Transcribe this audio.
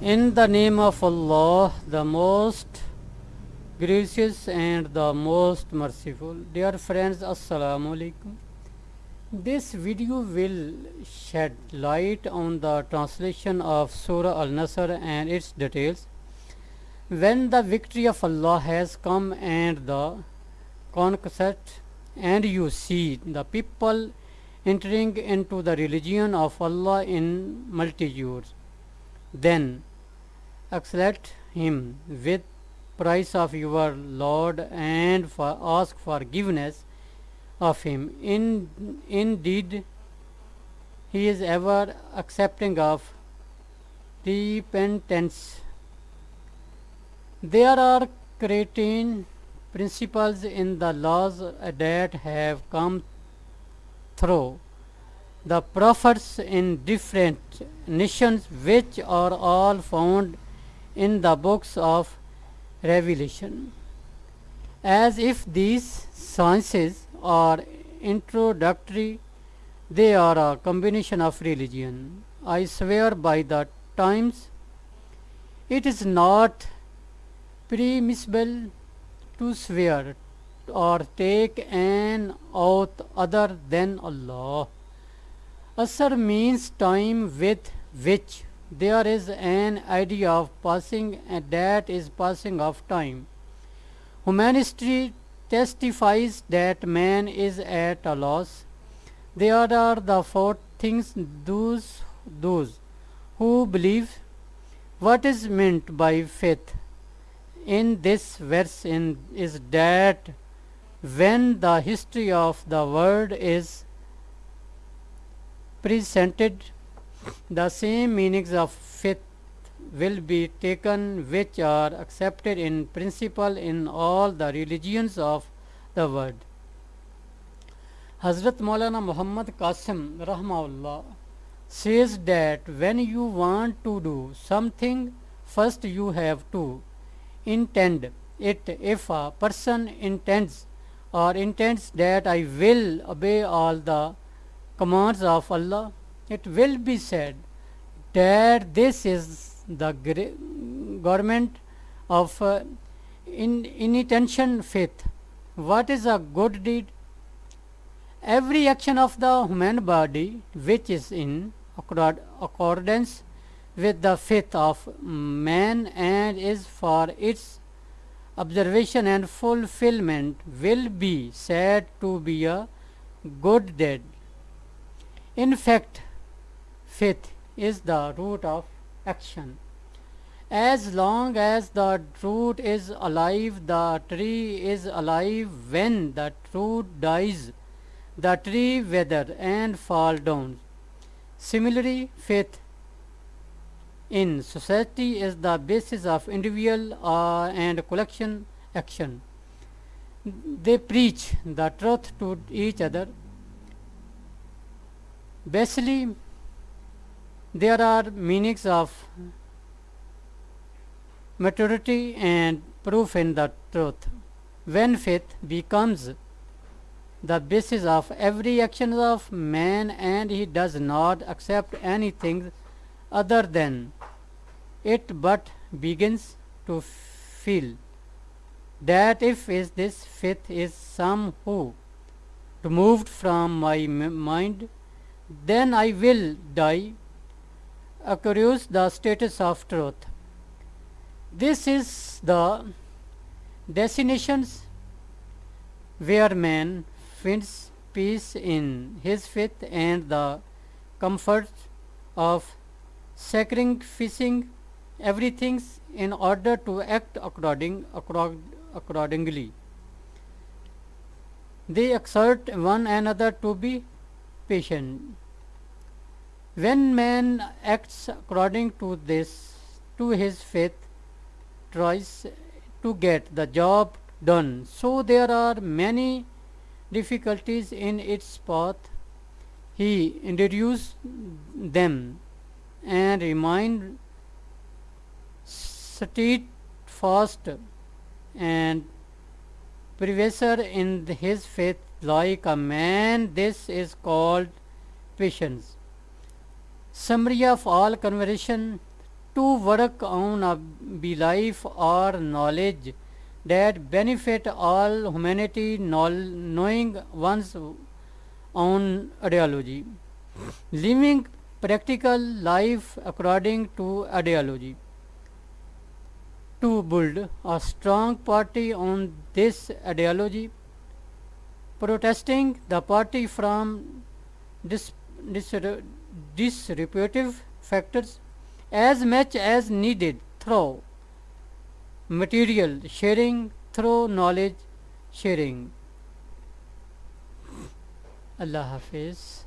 In the name of Allah, the most gracious and the most merciful. Dear friends, Assalamu alaikum. This video will shed light on the translation of Surah Al-Nasr and its details. When the victory of Allah has come and the conquest and you see the people entering into the religion of Allah in multitudes, then accept him with price of your Lord and for ask forgiveness of him. In, indeed, he is ever accepting of repentance. There are creating principles in the laws that have come through the prophets in different nations which are all found in the books of Revelation. As if these sciences are introductory, they are a combination of religion. I swear by the times, it is not permissible to swear or take an oath other than Allah. Asr means time with which there is an idea of passing and that is passing of time. Humanity testifies that man is at a loss. There are the four things those those who believe what is meant by faith in this verse in, is that when the history of the world is presented the same meanings of faith will be taken which are accepted in principle in all the religions of the world. Hazrat Maulana Muhammad Qasim Rahmaullah says that when you want to do something, first you have to intend it. If a person intends or intends that I will obey all the commands of Allah, it will be said that this is the government of uh, in inattention faith. What is a good deed? Every action of the human body which is in accordance with the faith of man and is for its observation and fulfillment will be said to be a good deed. In fact, faith is the root of action. As long as the root is alive, the tree is alive. When the root dies, the tree wither and fall down. Similarly, faith in society is the basis of individual uh, and collection action. They preach the truth to each other. Basically, there are meanings of maturity and proof in the truth. When faith becomes the basis of every action of man and he does not accept anything other than it but begins to feel that if is this faith is somehow removed from my mind then I will die accrues the status of truth. This is the destinations where man finds peace in his faith and the comfort of sacrificing everything in order to act according, accordingly. They exhort one another to be patient. When man acts according to this, to his faith, tries to get the job done. So there are many difficulties in its path. He introduced them and remained steadfast and preserve in his faith like a man. This is called patience. Summary of all conversation to work on a be life or knowledge that benefit all humanity knowing one's own ideology. Living practical life according to ideology. To build a strong party on this ideology protesting the party from dis, disreputative factors as much as needed through material sharing through knowledge sharing. Allah Hafiz